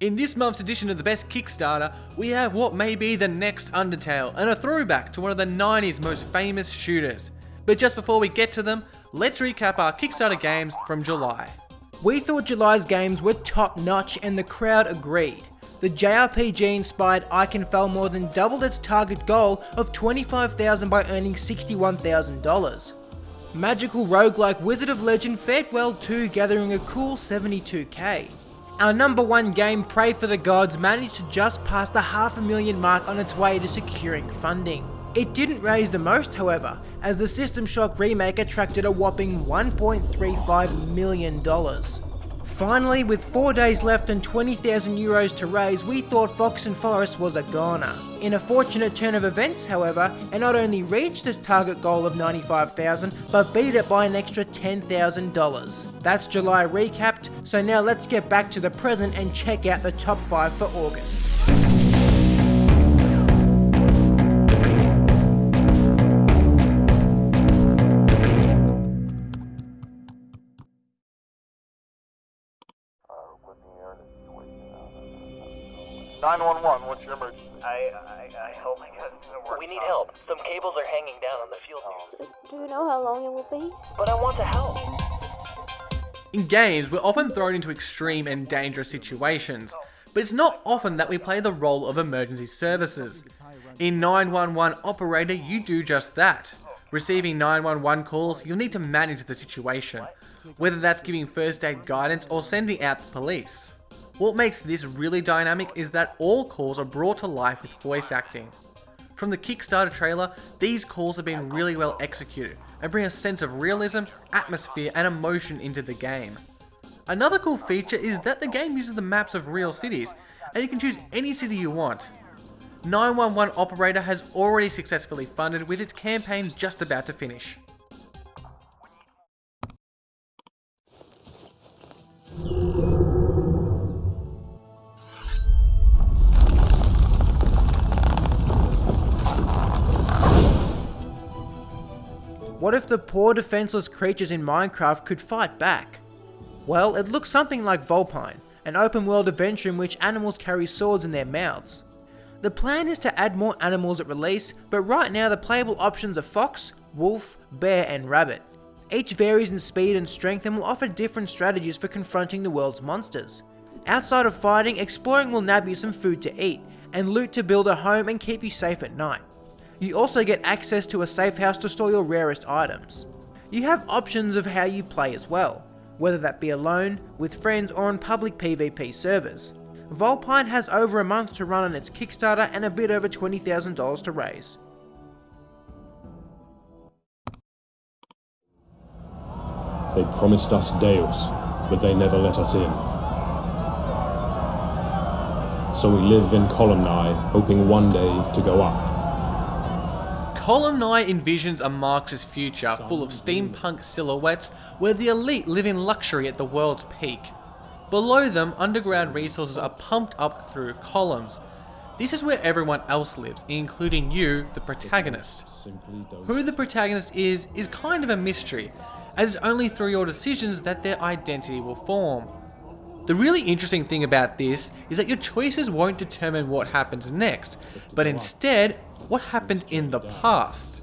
In this month's edition of the Best Kickstarter, we have what may be the next Undertale, and a throwback to one of the 90s most famous shooters. But just before we get to them, let's recap our Kickstarter games from July. We thought July's games were top notch and the crowd agreed. The JRPG inspired Ikenfell more than doubled its target goal of 25,000 by earning $61,000. Magical roguelike Wizard of Legend fared well too gathering a cool 72k. Our number one game, Prey for the Gods, managed to just pass the half a million mark on its way to securing funding. It didn't raise the most however, as the System Shock remake attracted a whopping $1.35 million. Finally, with 4 days left and 20,000 euros to raise, we thought Fox and Forest was a goner. In a fortunate turn of events, however, it not only reached its target goal of 95,000, but beat it by an extra $10,000. That's July recapped, so now let's get back to the present and check out the top 5 for August. 911, what's your emergency? I, I, I, oh my god, we need help. Some cables are hanging down on the fuel station. Oh. Do you know how long it will be? But I want to help. In games, we're often thrown into extreme and dangerous situations, but it's not often that we play the role of emergency services. In 911 Operator, you do just that. Receiving 911 calls, you'll need to manage the situation, whether that's giving first aid guidance or sending out the police. What makes this really dynamic is that all calls are brought to life with voice acting. From the Kickstarter trailer, these calls have been really well executed and bring a sense of realism, atmosphere and emotion into the game. Another cool feature is that the game uses the maps of real cities, and you can choose any city you want. 911 Operator has already successfully funded with its campaign just about to finish. What if the poor defenseless creatures in Minecraft could fight back? Well, it looks something like Vulpine, an open world adventure in which animals carry swords in their mouths. The plan is to add more animals at release, but right now the playable options are fox, wolf, bear and rabbit. Each varies in speed and strength and will offer different strategies for confronting the world's monsters. Outside of fighting, exploring will nab you some food to eat, and loot to build a home and keep you safe at night. You also get access to a safe house to store your rarest items. You have options of how you play as well, whether that be alone, with friends or on public PvP servers. Vulpine has over a month to run on its Kickstarter and a bit over $20,000 to raise. They promised us Deus, but they never let us in. So we live in Columni, hoping one day to go up. Columni envisions a Marxist future full of steampunk silhouettes where the elite live in luxury at the world's peak. Below them, underground resources are pumped up through columns. This is where everyone else lives, including you, the protagonist. Who the protagonist is, is kind of a mystery, as it's only through your decisions that their identity will form. The really interesting thing about this is that your choices won't determine what happens next, but instead, what happened in the past.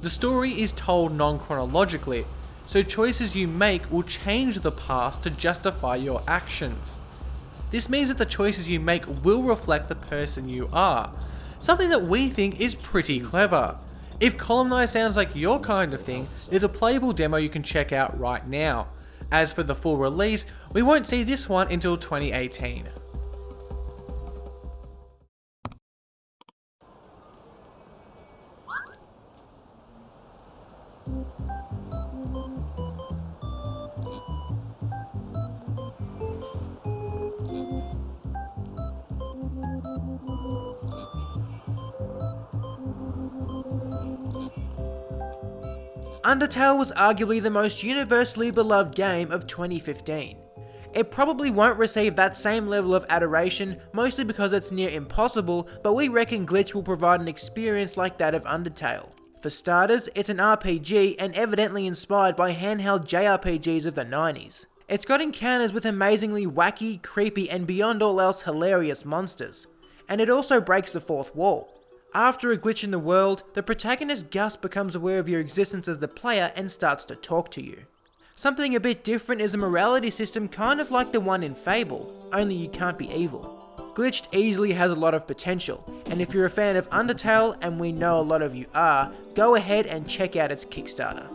The story is told non-chronologically, so choices you make will change the past to justify your actions. This means that the choices you make will reflect the person you are, something that we think is pretty clever. If Columni sounds like your kind of thing, there's a playable demo you can check out right now. As for the full release, we won't see this one until 2018. Undertale was arguably the most universally beloved game of 2015. It probably won't receive that same level of adoration, mostly because it's near impossible, but we reckon Glitched will provide an experience like that of Undertale. For starters, it's an RPG and evidently inspired by handheld JRPGs of the 90s. It's got encounters with amazingly wacky, creepy, and beyond all else hilarious monsters. And it also breaks the fourth wall. After a glitch in the world, the protagonist Gus becomes aware of your existence as the player and starts to talk to you. Something a bit different is a morality system kind of like the one in Fable, only you can't be evil. Glitched easily has a lot of potential, and if you're a fan of Undertale, and we know a lot of you are, go ahead and check out its Kickstarter.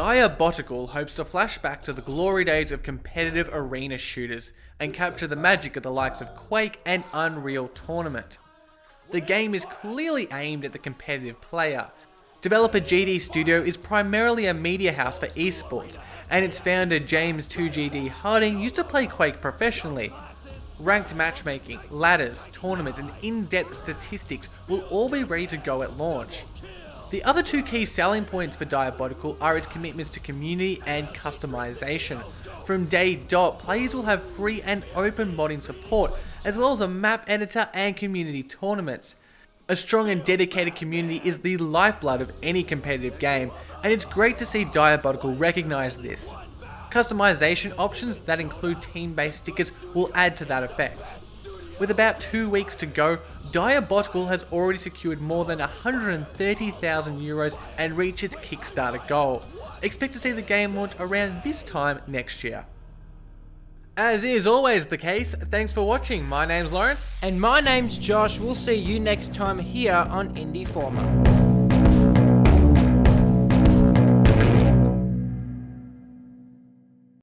Diabotical hopes to flash back to the glory days of competitive arena shooters and capture the magic of the likes of Quake and Unreal Tournament. The game is clearly aimed at the competitive player. Developer GD Studio is primarily a media house for esports, and its founder James 2GD Harding used to play Quake professionally. Ranked matchmaking, ladders, tournaments, and in-depth statistics will all be ready to go at launch. The other two key selling points for Diabotical are its commitments to community and customization. From day dot, players will have free and open modding support, as well as a map editor and community tournaments. A strong and dedicated community is the lifeblood of any competitive game, and it's great to see Diabotical recognise this. Customization options that include team-based stickers will add to that effect. With about two weeks to go, Diabotical has already secured more than 130,000 euros and reached its Kickstarter goal. Expect to see the game launch around this time next year. As is always the case, thanks for watching. My name's Lawrence. And my name's Josh. We'll see you next time here on Indie Former.